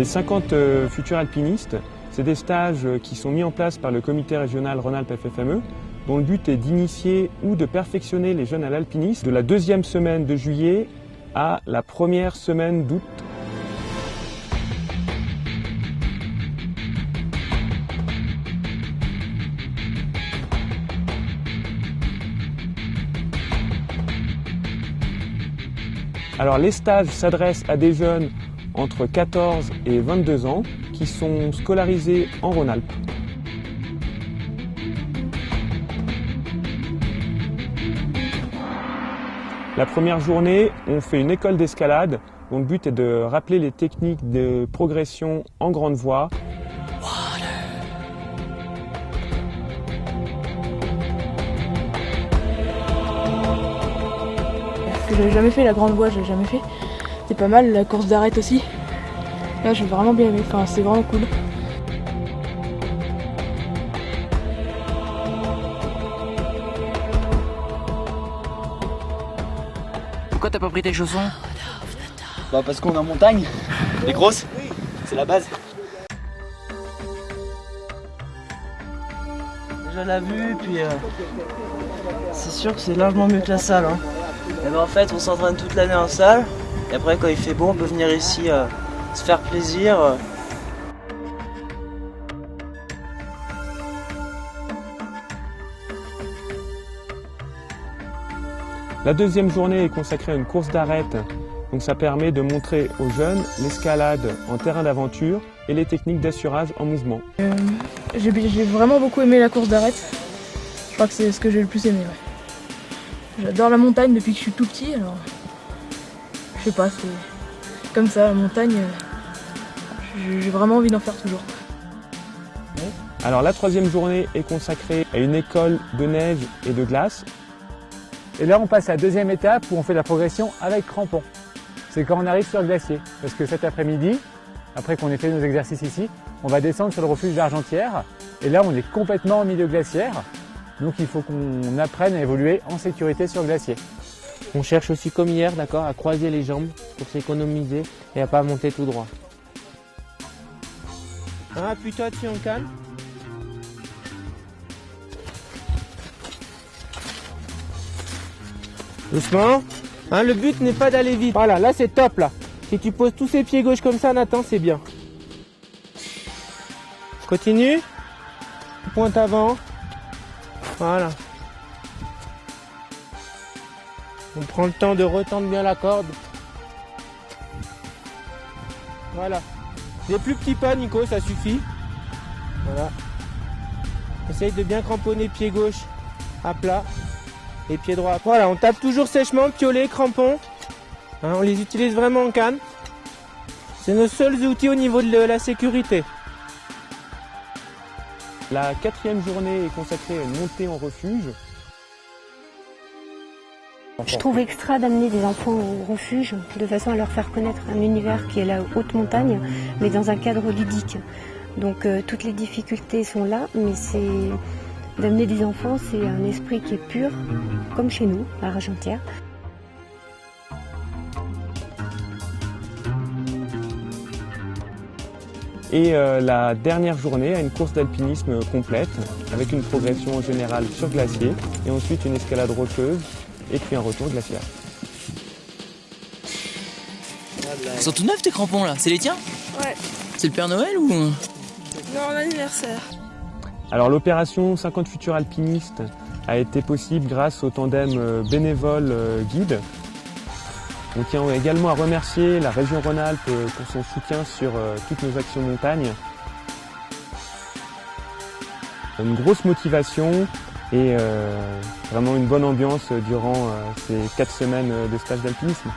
Les 50 euh, futurs alpinistes, c'est des stages euh, qui sont mis en place par le comité régional Rhône-Alpes FFME, dont le but est d'initier ou de perfectionner les jeunes à l'alpinisme de la deuxième semaine de juillet à la première semaine d'août. Alors les stages s'adressent à des jeunes entre 14 et 22 ans qui sont scolarisés en Rhône-Alpes. La première journée, on fait une école d'escalade dont le but est de rappeler les techniques de progression en grande voie. Que j'avais jamais fait la grande voie, j'ai jamais fait. C'est pas mal, la course d'arrêt aussi. Là, j'ai vraiment bien aimé, enfin, c'est vraiment cool. Pourquoi t'as pas pris tes chaussons Bah parce qu'on est en montagne, les grosses, c'est la base. Déjà la vue, puis euh, c'est sûr que c'est largement mieux que la salle. Hein. Et ben en fait, on s'entraîne toute l'année en salle, et après quand il fait bon, on peut venir ici euh, se faire plaisir. La deuxième journée est consacrée à une course d'arête, donc ça permet de montrer aux jeunes l'escalade en terrain d'aventure et les techniques d'assurage en mouvement. Euh, j'ai vraiment beaucoup aimé la course d'arrêt. Je crois que c'est ce que j'ai le plus aimé. ouais. J'adore la montagne depuis que je suis tout petit, alors je sais pas, c'est comme ça, la montagne, euh, j'ai vraiment envie d'en faire toujours. Alors la troisième journée est consacrée à une école de neige et de glace. Et là, on passe à la deuxième étape où on fait la progression avec crampons. C'est quand on arrive sur le glacier. Parce que cet après-midi, après qu'on ait fait nos exercices ici, on va descendre sur le refuge d'Argentière. Et là, on est complètement au milieu glaciaire. Donc il faut qu'on apprenne à évoluer en sécurité sur le glacier. On cherche aussi comme hier, d'accord, à croiser les jambes pour s'économiser et à pas monter tout droit. Hein, appuie-toi dessus en calme. Doucement. Hein, le but n'est pas d'aller vite. Voilà, là c'est top là. Si tu poses tous ces pieds gauche comme ça, Nathan, c'est bien. Continue. Pointe avant. Voilà. On prend le temps de retendre bien la corde. Voilà. Des plus petits pas, Nico, ça suffit. Voilà. Essaye de bien cramponner pied gauche à plat et pied droit. Voilà, on tape toujours sèchement, piolet, crampon. Hein, on les utilise vraiment en canne. C'est nos seuls outils au niveau de la sécurité. La quatrième journée est consacrée à une montée en refuge. Je trouve extra d'amener des enfants au refuge de façon à leur faire connaître un univers qui est la haute montagne, mais dans un cadre ludique. Donc euh, toutes les difficultés sont là, mais c'est d'amener des enfants, c'est un esprit qui est pur, comme chez nous, à Argentière. Et euh, la dernière journée a une course d'alpinisme complète avec une progression générale sur glacier et ensuite une escalade rocheuse et puis un retour glaciaire. Ils sont tout neufs tes crampons là, c'est les tiens Ouais. C'est le Père Noël ou Non, l'anniversaire. Alors l'opération 50 futurs alpinistes a été possible grâce au tandem euh, bénévole euh, guide. On tient également à remercier la région Rhône-Alpes euh, pour son soutien sur toutes nos actions montagne. Une grosse motivation et euh, vraiment une bonne ambiance durant euh, ces quatre semaines de stage d'alpinisme.